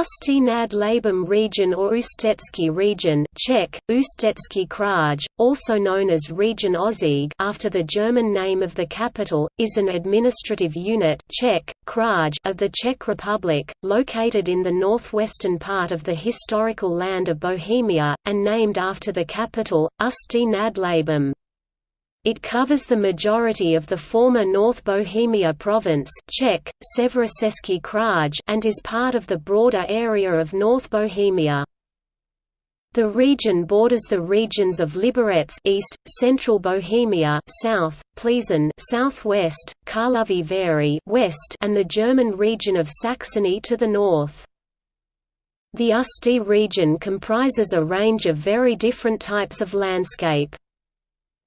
Ústí nad Labem region or Ústecký region Czech, Ústecký kraj, also known as Region Aussig after the German name of the capital, is an administrative unit Czech, kraj of the Czech Republic, located in the northwestern part of the historical land of Bohemia, and named after the capital, Ústí nad Labem. It covers the majority of the former North Bohemia province Czech, kraj and is part of the broader area of North Bohemia. The region borders the regions of Liberec east, Central Bohemia south, Plzeň southwest, Karlovy Vary west, and the German region of Saxony to the north. The Ústí region comprises a range of very different types of landscape.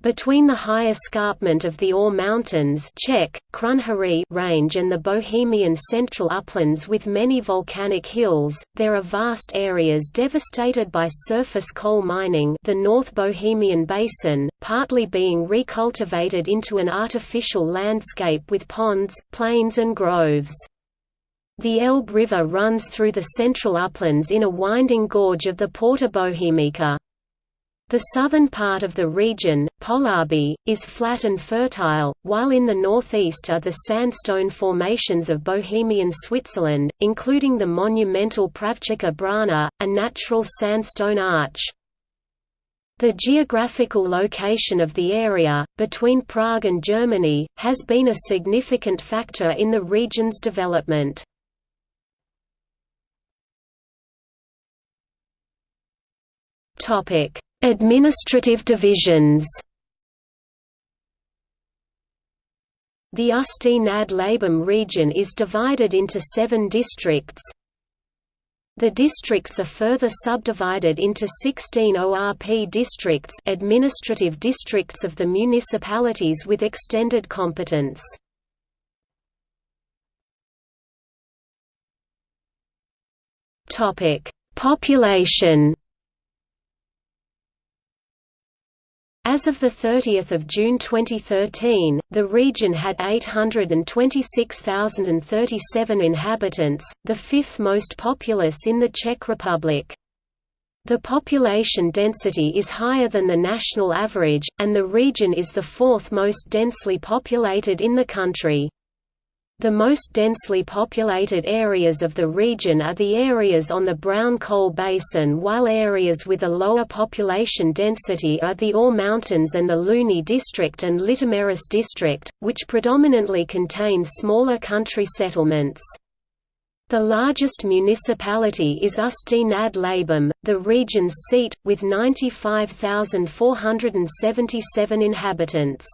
Between the high escarpment of the Ore Mountains Czech, range and the Bohemian central uplands with many volcanic hills, there are vast areas devastated by surface coal mining the North Bohemian Basin, partly being recultivated into an artificial landscape with ponds, plains and groves. The Elbe River runs through the central uplands in a winding gorge of the Porta Bohemica. The southern part of the region, Polabí, is flat and fertile, while in the northeast are the sandstone formations of Bohemian Switzerland, including the monumental Pravčická Brána, a natural sandstone arch. The geographical location of the area, between Prague and Germany, has been a significant factor in the region's development. Topic Administrative divisions The Ústí nad Labem region is divided into seven districts. The districts are further subdivided into 16 ORP districts administrative districts of the municipalities with extended competence. Population As of 30 June 2013, the region had 826,037 inhabitants, the fifth most populous in the Czech Republic. The population density is higher than the national average, and the region is the fourth most densely populated in the country. The most densely populated areas of the region are the areas on the Brown Coal Basin while areas with a lower population density are the Ore Mountains and the Louny District and Litoměřice District, which predominantly contain smaller country settlements. The largest municipality is nad Labem, the region's seat, with 95,477 inhabitants.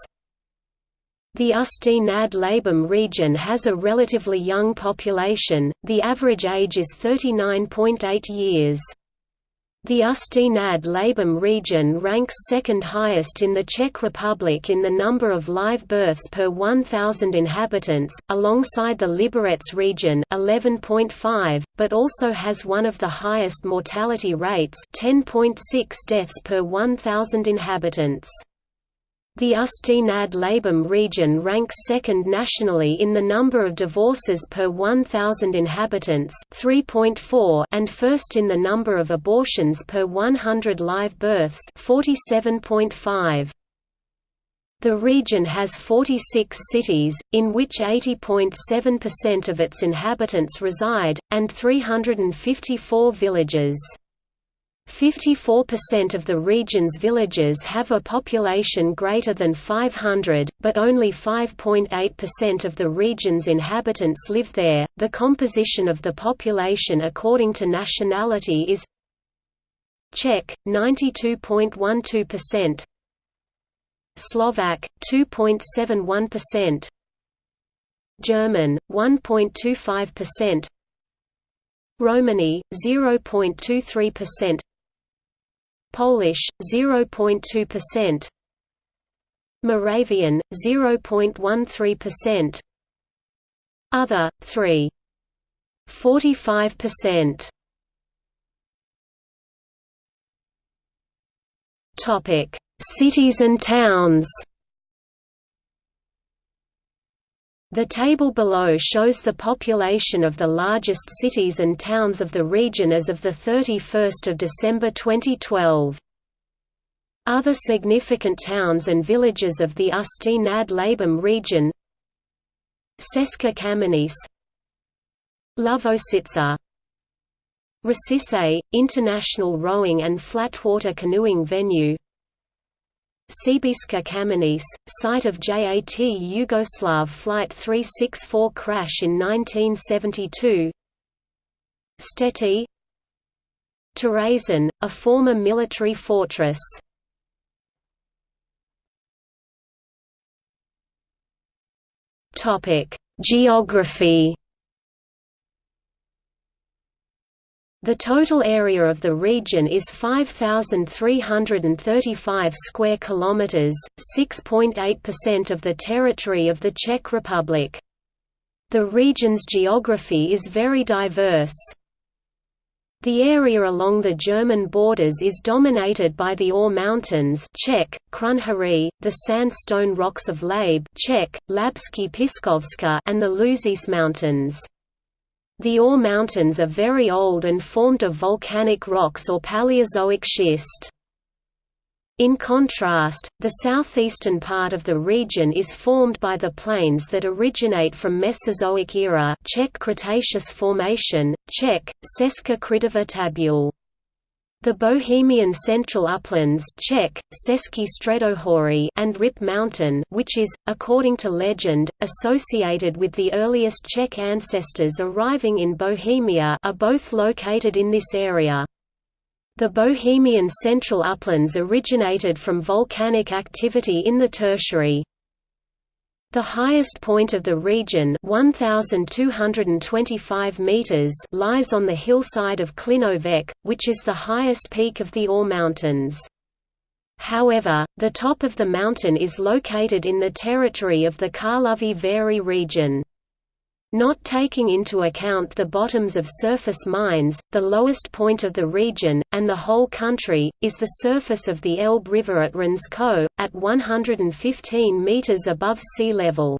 The Ústí nad Labem region has a relatively young population, the average age is 39.8 years. The Ústí nad Labem region ranks second highest in the Czech Republic in the number of live births per 1,000 inhabitants, alongside the Liberec region 11.5, but also has one of the highest mortality rates 10.6 deaths per 1,000 inhabitants. The nad Labem region ranks second nationally in the number of divorces per 1,000 inhabitants 3.4 and first in the number of abortions per 100 live births 47.5. The region has 46 cities, in which 80.7% of its inhabitants reside, and 354 villages. 54% of the region's villages have a population greater than 500, but only 5.8% of the region's inhabitants live there. The composition of the population according to nationality is Czech 92.12%, Slovak 2.71%, German 1.25%, Romani 0.23%, Polish 0.2%, Moravian 0.13%, other 3 45%. Topic: Cities and towns. The table below shows the population of the largest cities and towns of the region as of 31 December 2012. Other significant towns and villages of the Usti nad Labem region Česká Kamenice Lovosice Račice, international rowing and flatwater canoeing venue Srbská Kamenice, site of JAT Yugoslav Flight 364 crash in 1972 Štětí Terezin, a former military fortress. Geography The total area of the region is 5335 square kilometers, 6.8% of the territory of the Czech Republic. The region's geography is very diverse. The area along the German borders is dominated by the Ore Mountains Czech, Krušnohoří, the sandstone rocks of Labe Czech, Labské pískovce and the Lužice Mountains. The Ore Mountains are very old and formed of volcanic rocks or Paleozoic schist. In contrast, the southeastern part of the region is formed by the plains that originate from Mesozoic era Czech Cretaceous Formation, Czech, Česká křídová tabule. The Bohemian Central Uplands Czech, and Rip Mountain which is, according to legend, associated with the earliest Czech ancestors arriving in Bohemia are both located in this area. The Bohemian Central Uplands originated from volcanic activity in the Tertiary. The highest point of the region 1,225 meters lies on the hillside of Klinovec, which is the highest peak of the Ore Mountains. However, the top of the mountain is located in the territory of the Karlovy Vary region. Not taking into account the bottoms of surface mines, the lowest point of the region, and the whole country, is the surface of the Elbe River at Hřensko, at 115 meters above sea level.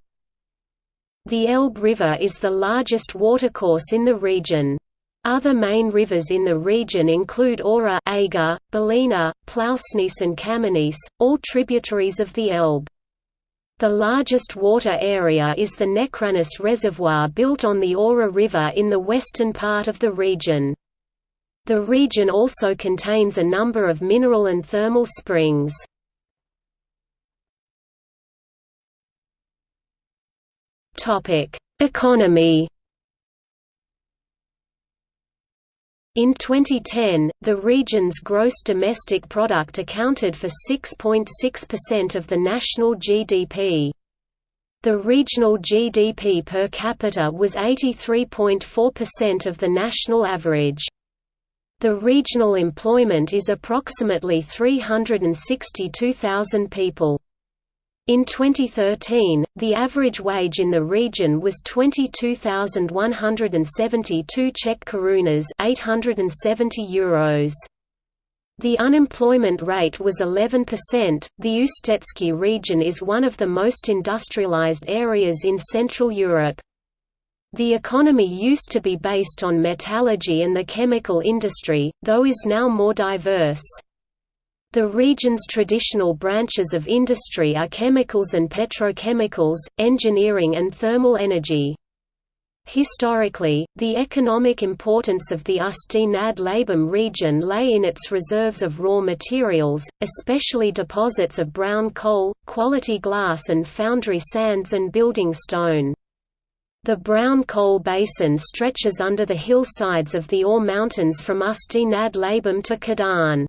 The Elbe River is the largest watercourse in the region. Other main rivers in the region include Aura Aga, Bílina, Ploučnice and Kamenice, all tributaries of the Elbe. The largest water area is the Nechranice Reservoir built on the Aura River in the western part of the region. The region also contains a number of mineral and thermal springs. Economy In 2010, the region's gross domestic product accounted for 6.6% of the national GDP. The regional GDP per capita was 83.4% of the national average. The regional employment is approximately 362,000 people. In 2013, the average wage in the region was 22,172 Czech korunas 870 euros. The unemployment rate was 11%. The Ústecký region is one of the most industrialized areas in Central Europe. The economy used to be based on metallurgy and the chemical industry, though is now more diverse. The region's traditional branches of industry are chemicals and petrochemicals, engineering and thermal energy. Historically, the economic importance of the Usti nad Labem region lay in its reserves of raw materials, especially deposits of brown coal, quality glass and foundry sands and building stone. The brown coal basin stretches under the hillsides of the Ore Mountains from Usti nad Labem to Kadaň.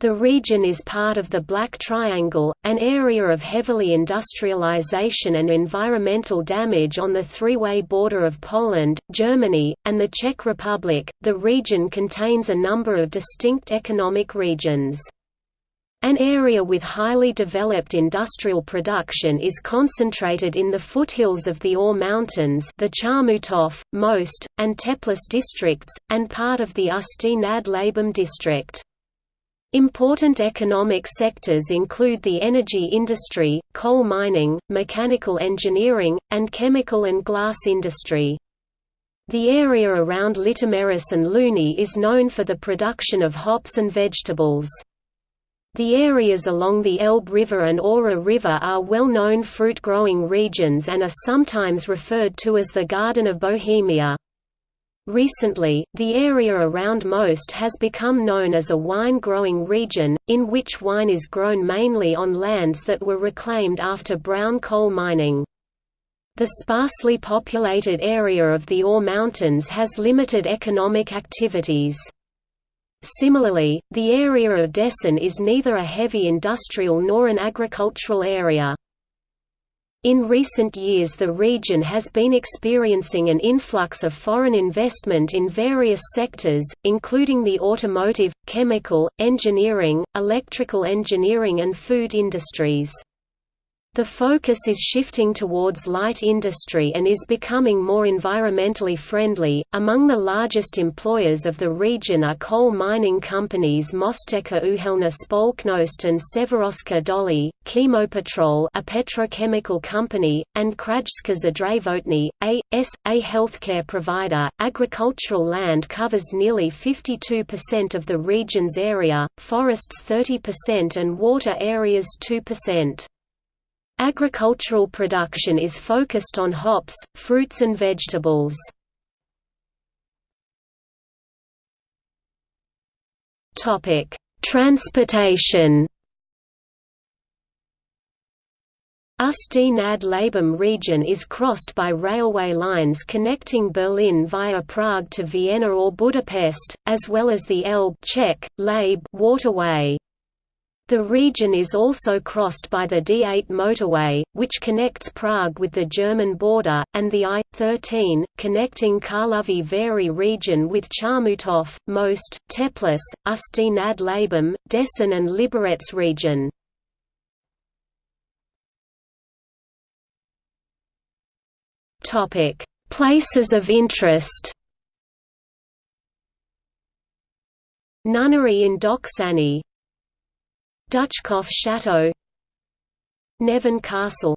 The region is part of the Black Triangle, an area of heavily industrialization and environmental damage on the three-way border of Poland, Germany, and the Czech Republic. The region contains a number of distinct economic regions. An area with highly developed industrial production is concentrated in the foothills of the Ore Mountains the Chomutov, Most, and Teplice districts, and part of the Usti nad Labem district. Important economic sectors include the energy industry, coal mining, mechanical engineering, and chemical and glass industry. The area around Litoměřice and Louny is known for the production of hops and vegetables. The areas along the Elbe River and Ora River are well-known fruit-growing regions and are sometimes referred to as the Garden of Bohemia. Recently, the area around Most has become known as a wine-growing region, in which wine is grown mainly on lands that were reclaimed after brown coal mining. The sparsely populated area of the Ore Mountains has limited economic activities. Similarly, the area of Děčín is neither a heavy industrial nor an agricultural area. In recent years the region has been experiencing an influx of foreign investment in various sectors, including the automotive, chemical, engineering, electrical engineering and food industries. The focus is shifting towards light industry and is becoming more environmentally friendly. Among the largest employers of the region are coal mining companies Mostecká Uhelná Společnost and Severočeské Doly, Chemopetrol, a petrochemical company, and Krajská Zdravotní, a S a healthcare provider. Agricultural land covers nearly 52% of the region's area, forests 30% and water areas 2%. Agricultural production is focused on hops, fruits and vegetables. Topic: Transportation Ust nad Labem region is crossed by railway lines connecting Berlin via Prague to Vienna or Budapest, as well as the Elbe Czech, Labe waterway. The region is also crossed by the D8 motorway, which connects Prague with the German border, and the I-13, connecting Karlovy Vary region with Chomutov, Most, Teplice, Ústí nad Labem, Děčín and Liberec region. Places of interest Nunnery in Doksany Duchcov Chateau Neven Castle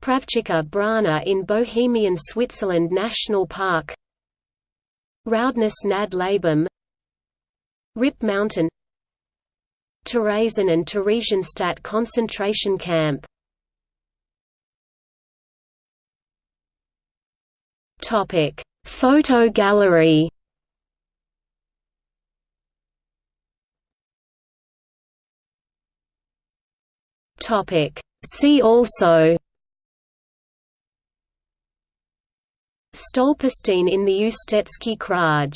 Pravčická Brána in Bohemian Switzerland National Park Roudnice nad Labem Rip Mountain Terezín and Theresienstadt concentration camp. Photo gallery Topic. See also Stolperstein in the Ústecký Kraj